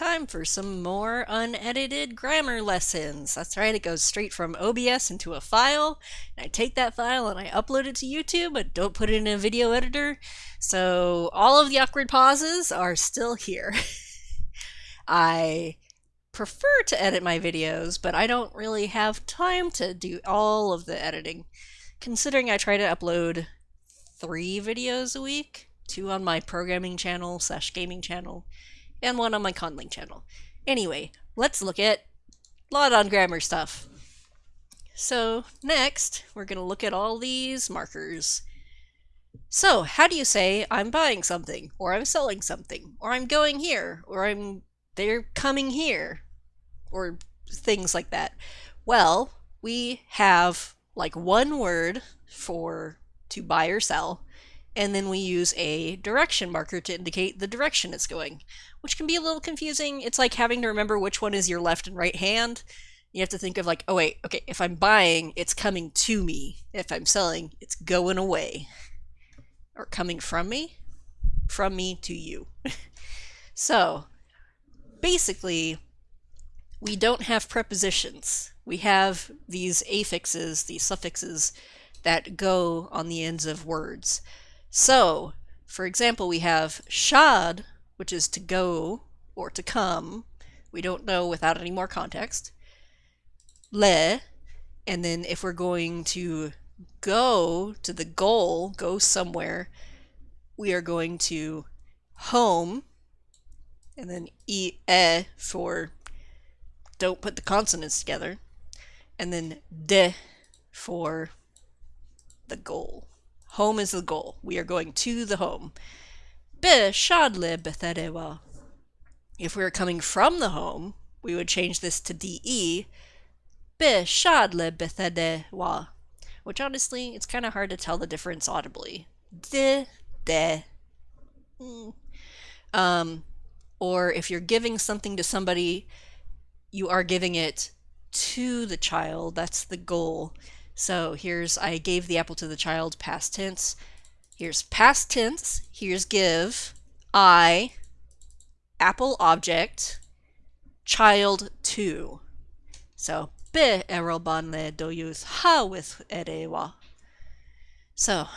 time for some more unedited grammar lessons. That's right, it goes straight from OBS into a file. And I take that file and I upload it to YouTube, but don't put it in a video editor. So all of the awkward pauses are still here. I prefer to edit my videos, but I don't really have time to do all of the editing. Considering I try to upload three videos a week, two on my programming channel slash gaming channel, and one on my conlang channel. Anyway, let's look at a lot on grammar stuff. So next, we're going to look at all these markers. So how do you say I'm buying something, or I'm selling something, or I'm going here, or I'm they're coming here, or things like that? Well, we have like one word for to buy or sell, and then we use a direction marker to indicate the direction it's going, which can be a little confusing. It's like having to remember which one is your left and right hand. You have to think of like, oh wait, okay, if I'm buying, it's coming to me. If I'm selling, it's going away. Or coming from me? From me to you. so, basically, we don't have prepositions. We have these affixes, these suffixes, that go on the ends of words. So, for example, we have shad, which is to go or to come. We don't know without any more context. Le, and then if we're going to go to the goal, go somewhere, we are going to home, and then e, e for don't put the consonants together, and then de for the goal. Home is the goal. We are going to the home. Be shadle betherewa. If we were coming from the home, we would change this to de. Be shadle betherewa. Which honestly, it's kind of hard to tell the difference audibly. De, de. Um, or if you're giving something to somebody, you are giving it to the child. That's the goal. So here's I gave the apple to the child, past tense. Here's past tense. Here's give. I, apple object, child to. So be erobanle doyus ha with erewa. So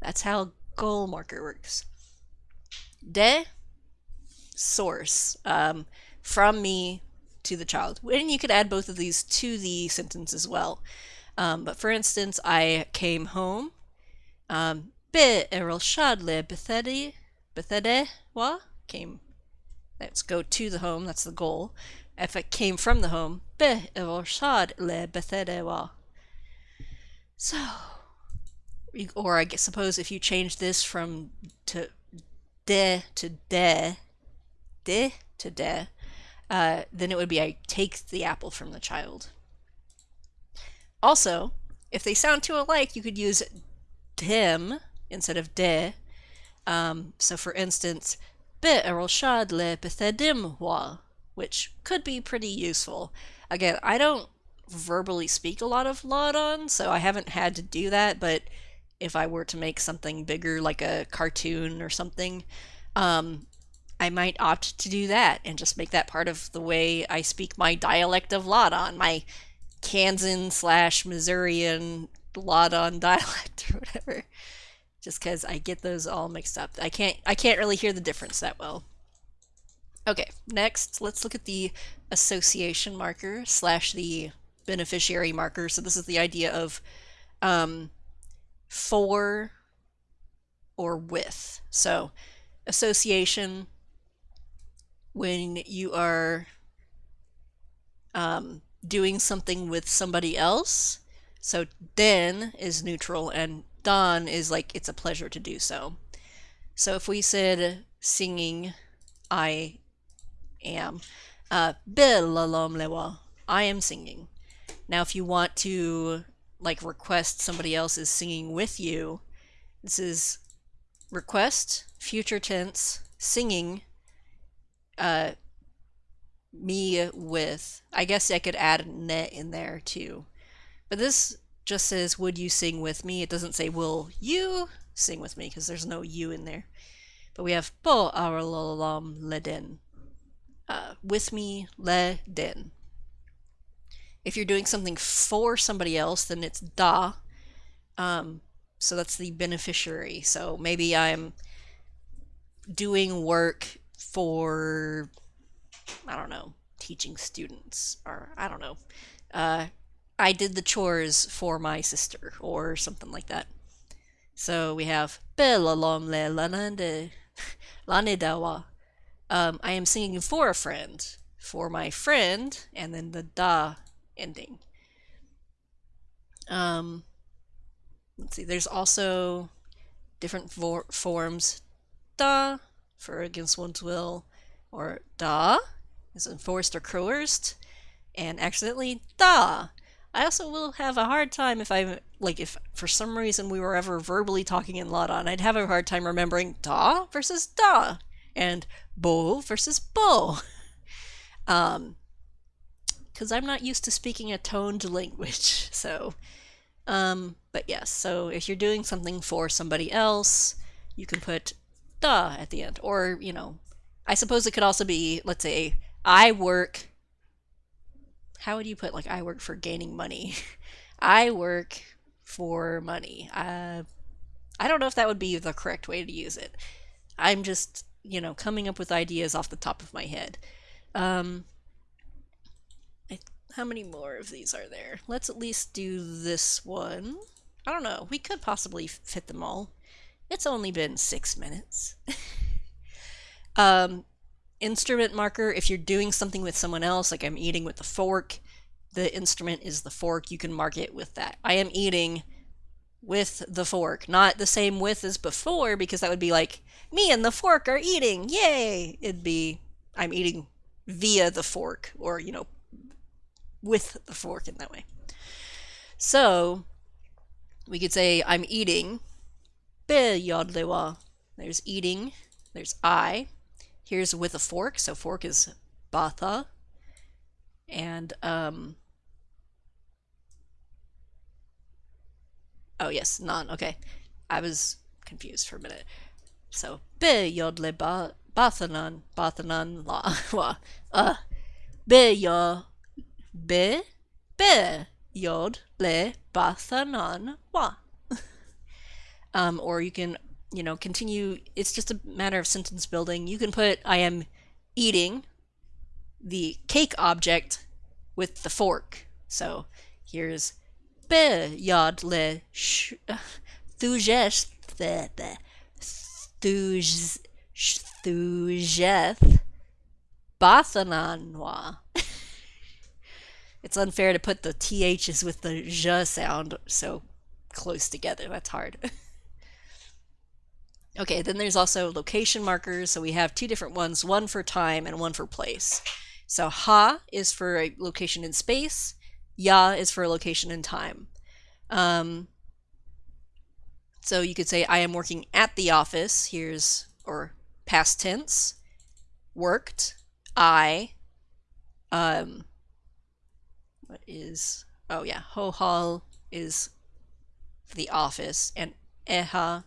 that's how goal marker works. De, source, um, from me to the child. And you could add both of these to the sentence as well. Um, but for instance, I came home. Um, be erol shadle bethede wa came. Let's go to the home. That's the goal. If it came from the home, be erol shadle bethede wa. So, or I suppose if you change this from to de to de, de to de, uh, then it would be I take the apple from the child. Also, if they sound too alike, you could use dim instead of de. Um, so for instance, be shad le bethedim wa, which could be pretty useful. Again, I don't verbally speak a lot of Láadan, so I haven't had to do that, but if I were to make something bigger, like a cartoon or something, um, I might opt to do that and just make that part of the way I speak my dialect of Láadan, my Kansan slash Missourian Láadan dialect or whatever. Just because I get those all mixed up. I can't I can't really hear the difference that well. Okay, next let's look at the association marker slash the beneficiary marker. So this is the idea of um, for or with. So association when you are um, doing something with somebody else. So den is neutral and dan is like it's a pleasure to do so. So if we said singing, I am. Uh, lewa, I am singing. Now if you want to like request somebody else is singing with you, this is request, future tense, singing, uh, me with. I guess I could add net in there too. But this just says, would you sing with me? It doesn't say, will you sing with me? Because there's no you in there. But we have po aralolam leden. uh, with me le den. If you're doing something for somebody else, then it's da. Um, so that's the beneficiary. So maybe I'm doing work for, I don't know, teaching students, or I don't know. Uh, I did the chores for my sister, or something like that. So we have Bella lom le lanande lanedawa. Um, I am singing for a friend, for my friend, and then the da ending. Um, let's see, there's also different for forms. Da for against one's will, or da is enforced or coerced, and accidentally da. I also will have a hard time if I like if for some reason we were ever verbally talking in Láadan, I'd have a hard time remembering da versus da and bo versus bo. Um, because I'm not used to speaking a toned language. So, um, but yes, so if you're doing something for somebody else, you can put da at the end. Or, you know, I suppose it could also be, let's say, I work. How would you put, like, I work for gaining money? I work for money. Uh, I don't know if that would be the correct way to use it. I'm just, you know, coming up with ideas off the top of my head. Um, how many more of these are there? Let's at least do this one. I don't know. We could possibly fit them all. It's only been six minutes. um, instrument marker, if you're doing something with someone else, like I'm eating with the fork, the instrument is the fork. You can mark it with that. I am eating with the fork. Not the same with as before, because that would be like, me and the fork are eating, yay! It'd be, I'm eating via the fork, or, you know, with the fork in that way. So we could say I'm eating. Be yodlewa. There's eating. There's I. Here's with a fork. So fork is batha. And um Oh yes, non. Okay. I was confused for a minute. So be yodle ba bathanan bathanan la wa uh be yo be, be, yod, le, bathanan, wa. um, or you can, you know, continue. It's just a matter of sentence building. You can put, I am eating the cake object with the fork. So here's be, yod, le, sh, thujeth, thujeth, thujeth, bathananwa it's unfair to put the THs with the j sound so close together. That's hard. okay, then there's also location markers. So we have two different ones, one for time and one for place. So ha is for a location in space, ya is for a location in time. Um, so you could say, I am working at the office. Here's, or past tense, worked, I, um, what is oh yeah ho hall is the office and eha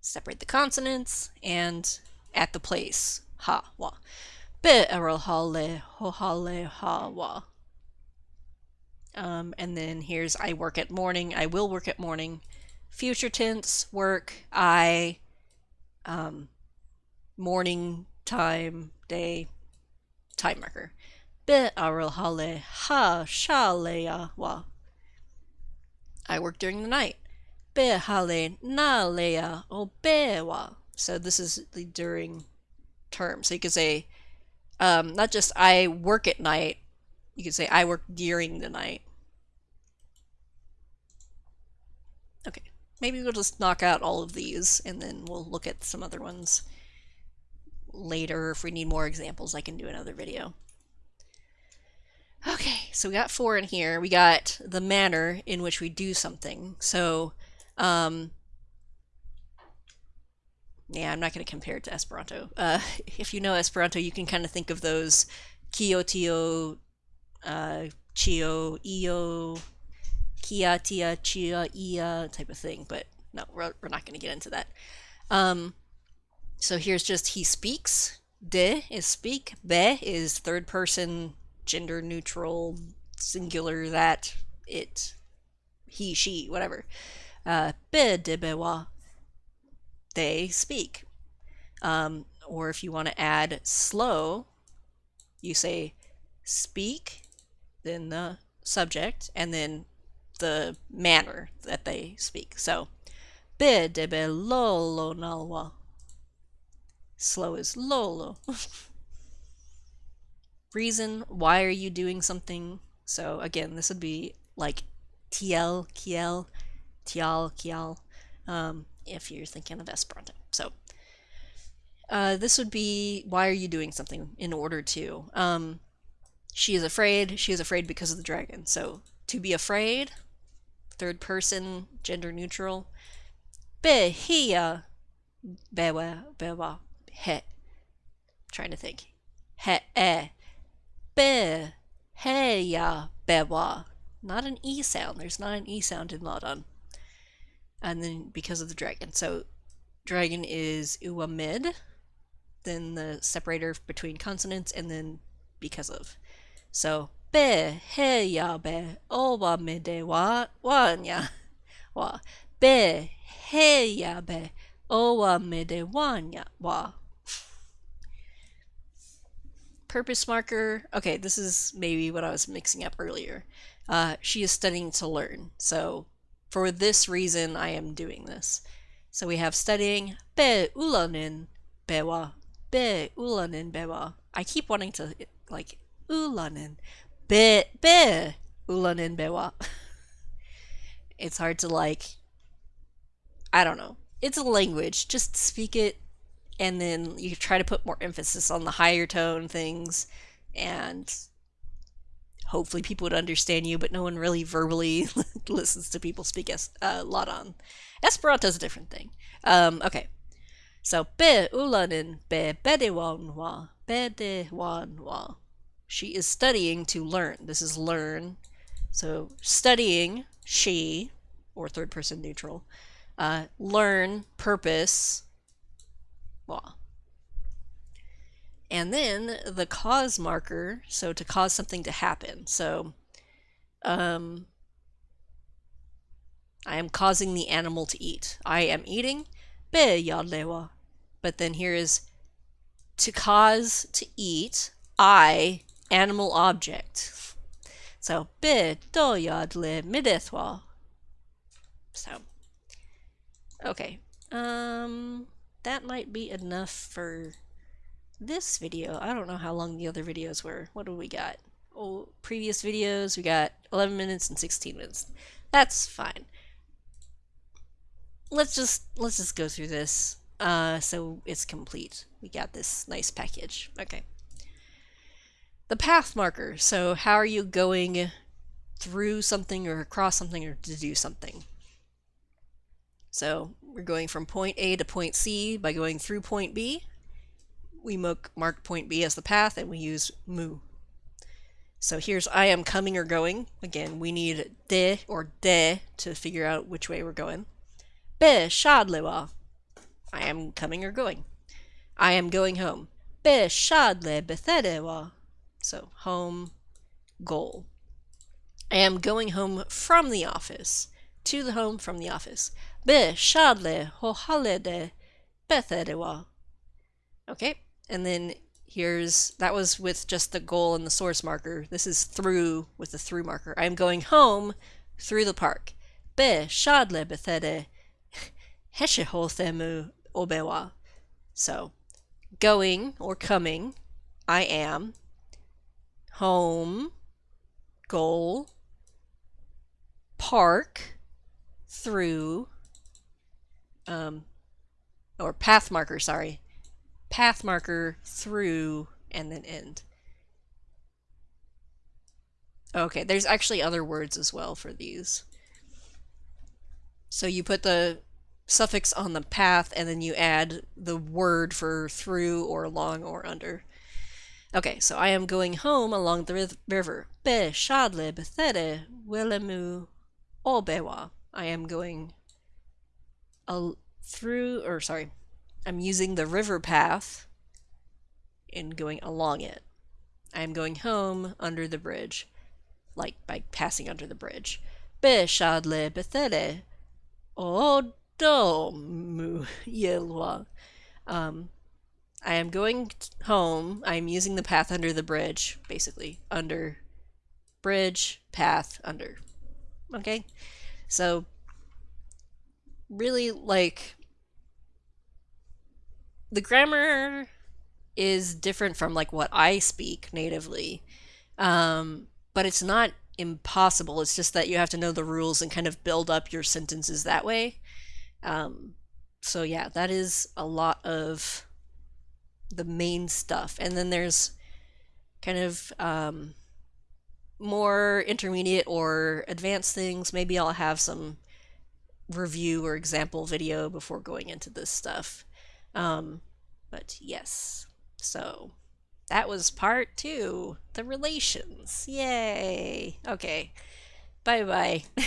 separate the consonants and at the place. Ha wa. Be hale ho ha wa. Um, and then here's I work at morning I will work at morning. Future tense work I um, morning time day time marker. Be hale ha shalea wa. I work during the night. Be hale na lea o wa. So this is the during term. So you could say, um, not just I work at night, you could say I work during the night. Okay, maybe we'll just knock out all of these and then we'll look at some other ones later. If we need more examples, I can do another video. Okay, so we got four in here. We got the manner in which we do something. So, um, yeah, I'm not going to compare it to Esperanto. Uh, if you know Esperanto, you can kind of think of those Kiotio, uh, Chio, Io, Kia, Tia, Chia, Ia type of thing. But no, we're, we're not going to get into that. Um, so here's just he speaks. de is speak, be is third person, gender neutral, singular, that, it, he, she, whatever. Uh, they speak. Um, or if you want to add slow, you say speak, then the subject, and then the manner that they speak. So, lolo nalwa. Slow is lolo. Reason, why are you doing something? So again, this would be like tiel, kiel, tial, kial, um, if you're thinking of Esperanto. So uh, this would be why are you doing something in order to. Um, she is afraid. She is afraid because of the dragon. So to be afraid, third person, gender neutral. Be hia bewa bewa he. Trying to think. He e. Be heya bewa. Not an e sound. There's not an e sound in Láadan. And then because of the dragon. So dragon is uamid then the separator between consonants, and then because of. So be he ya be owa me de wa wanya wa be he ya be owa me de wanya wa. Purpose marker. Okay, this is maybe what I was mixing up earlier. Uh, she is studying to learn. So for this reason, I am doing this. So we have studying be ulanin bewa be ulanin bewa. I keep wanting to like ulanin be be ulanin bewa. it's hard to like I don't know. It's a language. Just speak it and then you try to put more emphasis on the higher tone things and hopefully people would understand you, but no one really verbally listens to people speak es- uh, Láadan. Esperanto is a different thing. Um, okay, so be ulanin be bedewanwa bedewanwa. She is studying to learn. This is learn. So studying she or third person neutral. Uh, learn purpose law. And then the cause marker, so to cause something to happen. So um, I am causing the animal to eat. I am eating. But then here is to cause to eat, I, animal object. So be do yadle midethwa. So okay. Um that might be enough for this video. I don't know how long the other videos were. What do we got? Oh, previous videos, we got 11 minutes and 16 minutes. That's fine let's just let's just go through this uh, so it's complete. We got this nice package. Okay. The path marker. So how are you going through something or across something or to do something? So we're going from point A to point C by going through point B. We mark point B as the path and we use mu. So here's I am coming or going. Again, we need de or de to figure out which way we're going. Be shadlewa. I am coming or going. I am going home. Be shadle bethedewa. So home goal. I am going home from the office. To the home from the office. Be shadle hohalede bethedewa. Okay, and then here's that was with just the goal and the source marker. This is through with the through marker. I am going home through the park. Be shadle bethede heshehothemu obewa. So, going or coming, I am. Home, goal, park, through, um, or path marker, sorry. Path marker, through, and then end. Okay, there's actually other words as well for these. So you put the suffix on the path and then you add the word for through or along or under. Okay, so I am going home along the river. Be shadle bethere welemu obewa. I am going a through, or sorry, I'm using the river path and going along it. I am going home under the bridge, like by passing under the bridge. Beshadle bethele. Odomu yelwa. Um, I am going home. I am using the path under the bridge, basically. Under bridge, path, under. Okay? So, really, like, the grammar is different from, like, what I speak natively. Um, but it's not impossible. It's just that you have to know the rules and kind of build up your sentences that way. Um, so, yeah, that is a lot of the main stuff. And then there's kind of um, more intermediate or advanced things. Maybe I'll have some review or example video before going into this stuff. Um, but yes, so that was part two the relations. Yay! Okay, bye bye.